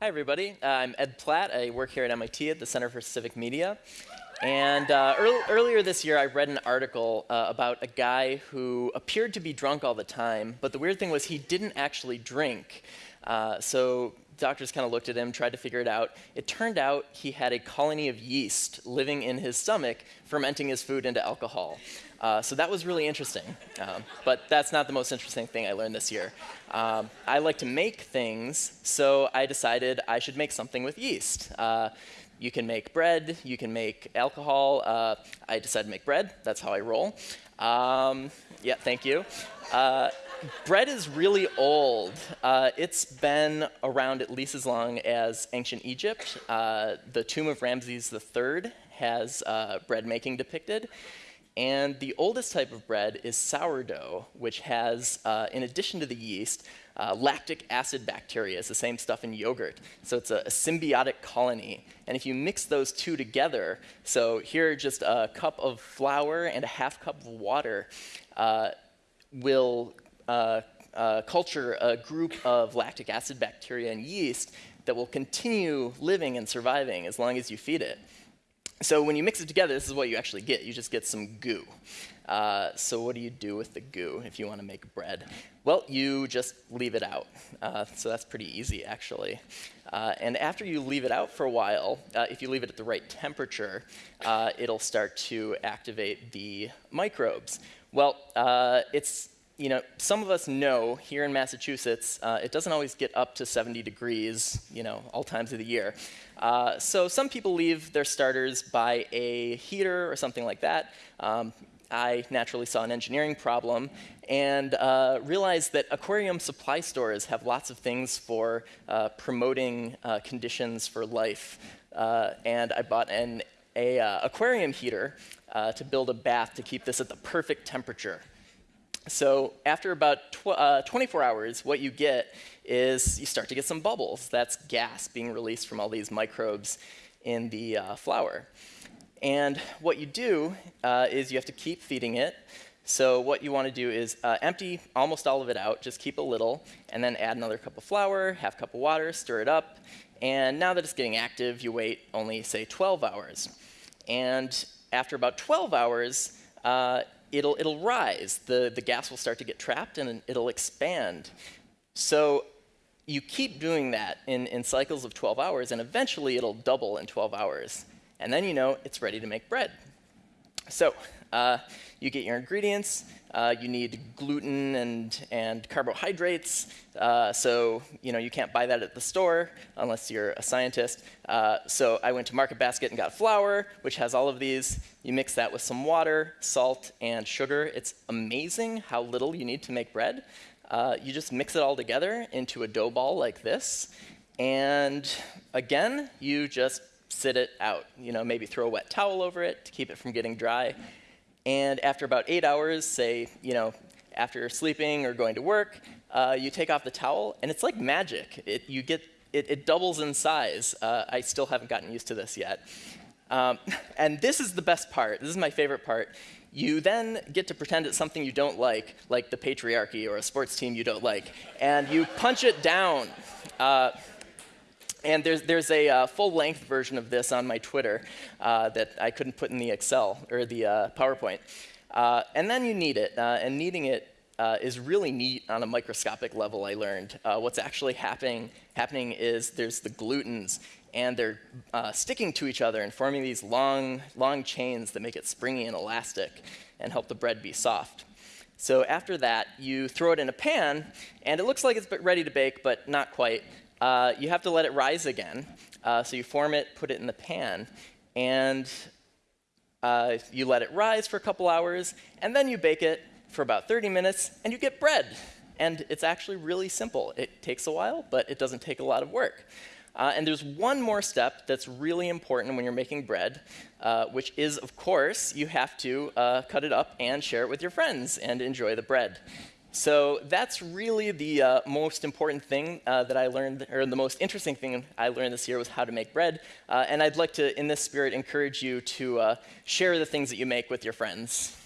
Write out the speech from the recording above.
Hi, everybody. Uh, I'm Ed Platt. I work here at MIT at the Center for Civic Media. And uh, earl earlier this year, I read an article uh, about a guy who appeared to be drunk all the time, but the weird thing was he didn't actually drink. Uh, so doctors kind of looked at him, tried to figure it out. It turned out he had a colony of yeast living in his stomach, fermenting his food into alcohol. Uh, so that was really interesting. Um, but that's not the most interesting thing I learned this year. Um, I like to make things, so I decided I should make something with yeast. Uh, you can make bread, you can make alcohol. Uh, I decided to make bread, that's how I roll. Um, yeah, thank you. Uh, bread is really old. Uh, it's been around at least as long as ancient Egypt. Uh, the tomb of Ramses III has uh, bread making depicted. And the oldest type of bread is sourdough, which has, uh, in addition to the yeast, uh, lactic acid bacteria. It's the same stuff in yogurt. So it's a, a, symbiotic colony. And if you mix those two together, so here just a cup of flour and a half cup of water uh, will uh, uh, culture a group of lactic acid bacteria and yeast that will continue living and surviving as long as you feed it. So when you mix it together, this is what you actually get. You just get some goo. Uh, so what do you do with the goo if you want to make bread? Well, you just leave it out. Uh, so that's pretty easy, actually. Uh, and after you leave it out for a while, uh, if you leave it at the right temperature, uh, it'll start to activate the microbes. Well, uh, it's you know, some of us know here in Massachusetts, uh, it doesn't always get up to 70 degrees, you know, all times of the year. Uh, so some people leave their starters by a heater or something like that. Um, I naturally saw an engineering problem and uh, realized that aquarium supply stores have lots of things for uh, promoting uh, conditions for life. Uh, and I bought an a, aquarium heater to build a bath to keep this at the perfect temperature. So after about tw uh, 24 hours, what you get is you start to get some bubbles. That's gas being released from all these microbes in the uh, flour. And what you do uh, is you have to keep feeding it. So what you want to do is uh, empty almost all of it out, just keep a little, and then add another cup of flour, half a cup of water, stir it up. And now that it's getting active, you wait only, say, 12 hours. And after about 12 hours, uh, it'll, it'll rise. The, the gas will start to get trapped and it'll expand. So you keep doing that in, in cycles of 12 hours, and eventually it'll double in 12 hours. And then you know it's ready to make bread. So uh, you get your ingredients. Uh, you need gluten and, and carbohydrates. Uh, so you know you can't buy that at the store unless you're a scientist. Uh, so I went to Market Basket and got flour, which has all of these. You mix that with some water, salt, and sugar. It's amazing how little you need to make bread. Uh, you just mix it all together into a dough ball like this. And again, you just sit it out. You know, maybe throw a wet towel over it to keep it from getting dry. And after about eight hours, say, you know, after sleeping or going to work, uh, you take off the towel, and it's like magic. It, you get, it, it doubles in size. Uh, I still haven't gotten used to this yet. Um, and this is the best part. This is my favorite part. You then get to pretend it's something you don't like, like the patriarchy or a sports team you don't like, and you punch it down. Uh, and there's, there's a uh, full-length version of this on my Twitter uh, that I couldn't put in the Excel or the uh, PowerPoint. Uh, and then you knead it, uh, and kneading it uh, is really neat on a microscopic level, I learned. what's actually happening, happening is there's the glutens, and they're sticking to each other and forming these long, long chains that make it springy and elastic and help the bread be soft. So after that, you throw it in a pan, and it looks like it's ready to bake, but not quite uh, you have to let it rise again. Uh, so you form it, put it in the pan, and uh, you let it rise for a couple hours, and then you bake it for about 30 minutes, and you get bread. And it's actually really simple. It takes a while, but it doesn't take a lot of work. Uh, and there's one more step that's really important when you're making bread, uh, which is, of course, you have to uh, cut it up and share it with your friends and enjoy the bread. So that's really the uh, most important thing uh, that I learned, or the most interesting thing I learned this year was how to make bread. Uh, and I'd like to, in this spirit, encourage you to uh, share the things that you make with your friends.